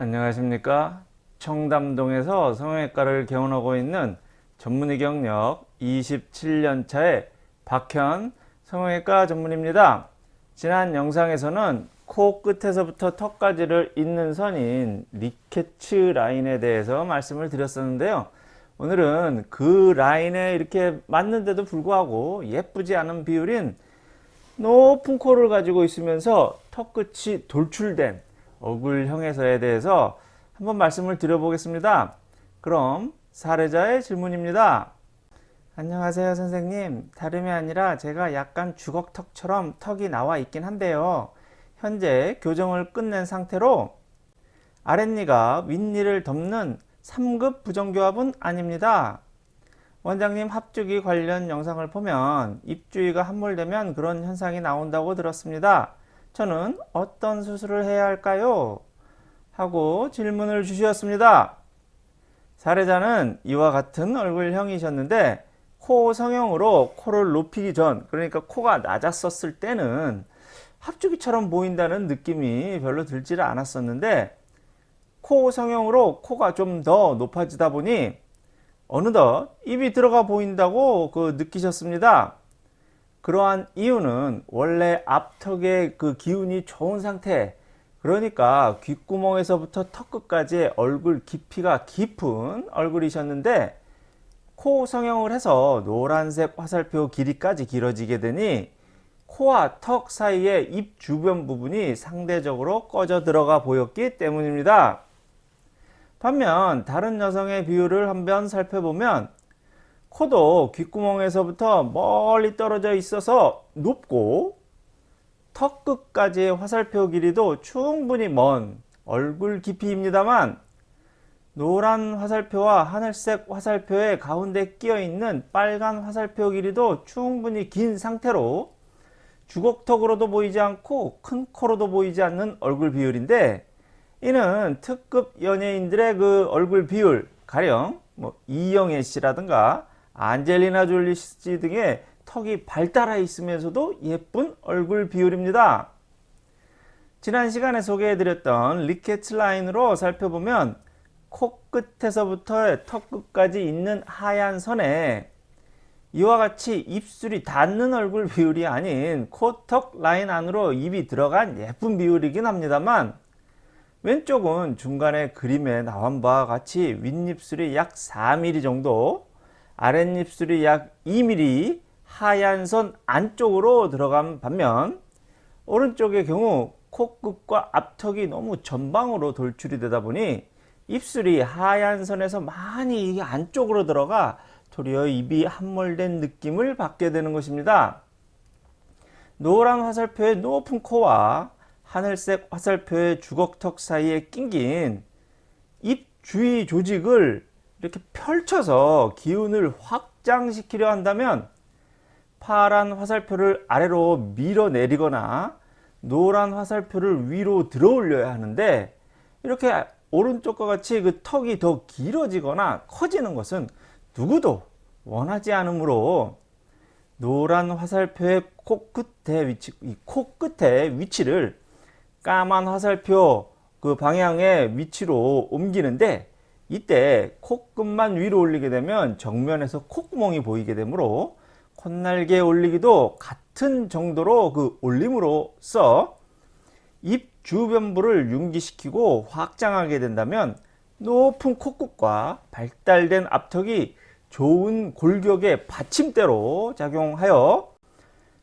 안녕하십니까? 청담동에서 성형외과를 개원하고 있는 전문의 경력 27년차의 박현 성형외과 전문입니다. 지난 영상에서는 코 끝에서부터 턱까지를 잇는 선인 리케츠 라인에 대해서 말씀을 드렸었는데요. 오늘은 그 라인에 이렇게 맞는데도 불구하고 예쁘지 않은 비율인 높은 코를 가지고 있으면서 턱끝이 돌출된 얼굴형에서에 대해서 한번 말씀을 드려보겠습니다. 그럼 사례자의 질문입니다. 안녕하세요 선생님 다름이 아니라 제가 약간 주걱턱처럼 턱이 나와 있긴 한데요 현재 교정을 끝낸 상태로 아랫니가 윗니를 덮는 3급 부정교합은 아닙니다 원장님 합주기 관련 영상을 보면 입주위가 함몰되면 그런 현상이 나온다고 들었습니다 저는 어떤 수술을 해야 할까요? 하고 질문을 주셨습니다. 사례자는 이와 같은 얼굴형이셨는데 코 성형으로 코를 높이기 전 그러니까 코가 낮았었을 때는 합주기처럼 보인다는 느낌이 별로 들지를 않았었는데 코 성형으로 코가 좀 더 높아지다 보니 어느덧 입이 들어가 보인다고 그 느끼셨습니다. 그러한 이유는 원래 앞턱의 그 기운이 좋은 상태 그러니까 귓구멍에서부터 턱끝까지 얼굴 깊이가 깊은 얼굴이셨는데 코 성형을 해서 노란색 화살표 길이까지 길어지게 되니 코와 턱 사이에 입 주변 부분이 상대적으로 꺼져 들어가 보였기 때문입니다. 반면 다른 여성의 비율을 한번 살펴보면 코도 귓구멍에서부터 멀리 떨어져 있어서 높고 턱 끝까지의 화살표 길이도 충분히 먼 얼굴 깊이입니다만 노란 화살표와 하늘색 화살표의 가운데 끼어 있는 빨간 화살표 길이도 충분히 긴 상태로 주걱턱으로도 보이지 않고 큰 코로도 보이지 않는 얼굴 비율인데 이는 특급 연예인들의 그 얼굴 비율 가령 뭐 이영애 씨라든가 안젤리나 졸리 씨 등의 턱이 발달해 있으면서도 예쁜 얼굴 비율입니다. 지난 시간에 소개해드렸던 리케츠 라인으로 살펴보면 코끝에서부터 턱끝까지 있는 하얀 선에 이와 같이 입술이 닿는 얼굴 비율이 아닌 코턱 라인 안으로 입이 들어간 예쁜 비율이긴 합니다만 왼쪽은 중간에 그림에 나온 바와 같이 윗입술이 약 4mm 정도 아랫입술이 약 2mm 하얀 선 안쪽으로 들어간 반면 오른쪽의 경우 코끝과 앞턱이 너무 전방으로 돌출이 되다 보니 입술이 하얀 선에서 많이 안쪽으로 들어가 도리어 입이 함몰된 느낌을 받게 되는 것입니다. 노란 화살표의 높은 코와 하늘색 화살표의 주걱턱 사이에 낑긴 입 주위 조직을 이렇게 펼쳐서 기운을 확장시키려 한다면 파란 화살표를 아래로 밀어내리거나 노란 화살표를 위로 들어 올려야 하는데 이렇게 오른쪽과 같이 그 턱이 더 길어지거나 커지는 것은 누구도 원하지 않으므로 노란 화살표의 코끝의 위치, 이 코끝의 위치를 까만 화살표 그 방향의 위치로 옮기는데 이때 콧끝만 위로 올리게 되면 정면에서 콧구멍이 보이게 되므로 콧날개 올리기도 같은 정도로 그 올림으로써 입 주변부를 융기시키고 확장하게 된다면 높은 코끝과 발달된 앞턱이 좋은 골격의 받침대로 작용하여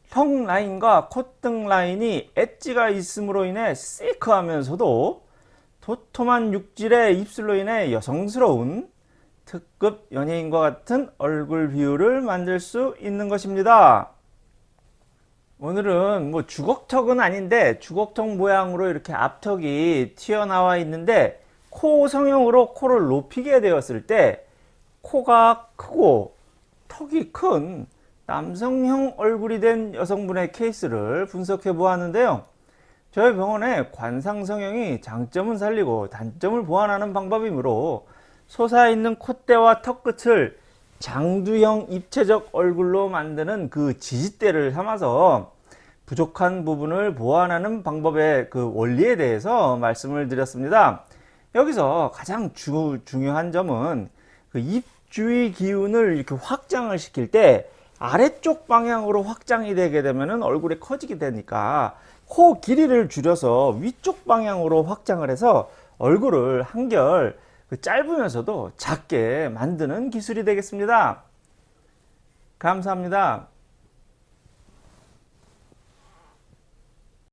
턱 라인과 콧등 라인이 엣지가 있음으로 인해 시크하면서도 도톰한 육질의 입술로 인해 여성스러운 특급 연예인과 같은 얼굴 비율을 만들 수 있는 것입니다. 오늘은 뭐 주걱턱은 아닌데 주걱턱 모양으로 이렇게 앞턱이 튀어나와 있는데 코 성형으로 코를 높이게 되었을 때 코가 크고 턱이 큰 남성형 얼굴이 된 여성분의 케이스를 분석해 보았는데요. 저희 병원의 관상성형이 장점은 살리고 단점을 보완하는 방법이므로 솟아있는 콧대와 턱끝을 장두형 입체적 얼굴로 만드는 그 지지대를 삼아서 부족한 부분을 보완하는 방법의 그 원리에 대해서 말씀을 드렸습니다. 여기서 가장 주, 중요한 점은 그 입 주위 기운을 이렇게 확장을 시킬 때 아래쪽 방향으로 확장이 되게 되면 얼굴이 커지게 되니까 코 길이를 줄여서 위쪽 방향으로 확장을 해서 얼굴을 한결 그 짧으면서도 작게 만드는 기술이 되겠습니다. 감사합니다.